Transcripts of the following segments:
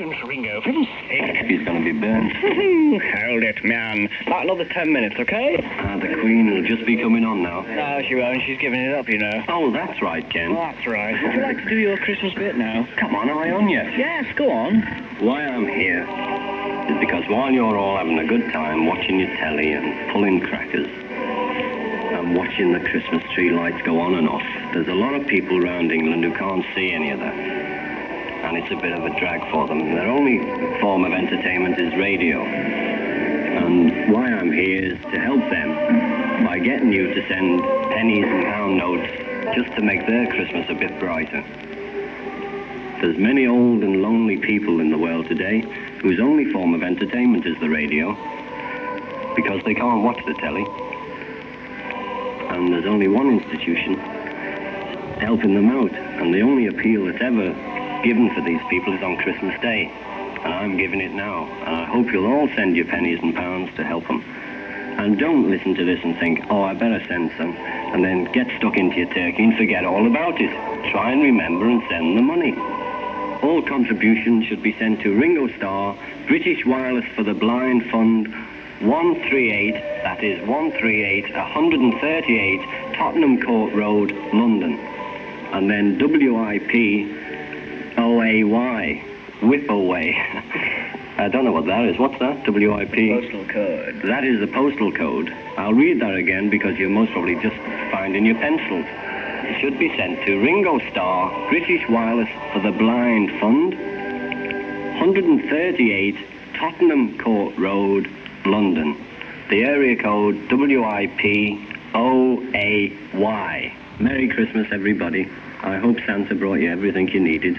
Ringo, for heaven's sake. He's going to be burned. Hold it, man. About another ten minutes, okay? Ah, the Queen will just be coming on now. No, she won't. She's giving it up, you know. Oh, that's right, Ken. Oh, that's right. Would you like to do your Christmas bit now? Come on, am I on yet? Yes, go on. Why I'm here is because while you're all having a good time watching your telly and pulling crackers and watching the Christmas tree lights go on and off, there's a lot of people around England who can't see any of that and it's a bit of a drag for them. Their only form of entertainment is radio. And why I'm here is to help them by getting you to send pennies and pound notes just to make their Christmas a bit brighter. There's many old and lonely people in the world today whose only form of entertainment is the radio because they can't watch the telly. And there's only one institution helping them out, and the only appeal that's ever given for these people is on Christmas Day. And I'm giving it now. And I hope you'll all send your pennies and pounds to help them. And don't listen to this and think, oh, I better send some, and then get stuck into your turkey and forget all about it. Try and remember and send the money. All contributions should be sent to Ringo Starr, British Wireless for the Blind Fund, 138, that is 138, 138 Tottenham Court Road, London. And then WIP O-A-Y. Whip away. I don't know what that is. What's that? WIP? Postal code. That is the postal code. I'll read that again because you're most probably just finding your pencils. It should be sent to Ringo Starr, British Wireless for the Blind Fund, 138 Tottenham Court Road, London. The area code WIP OAY. Merry Christmas, everybody. I hope Santa brought you everything you needed.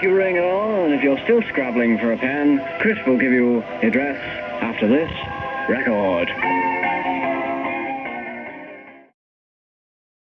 Thank you, Ringo. And if you're still scrabbling for a pen, Chris will give you the address after this record.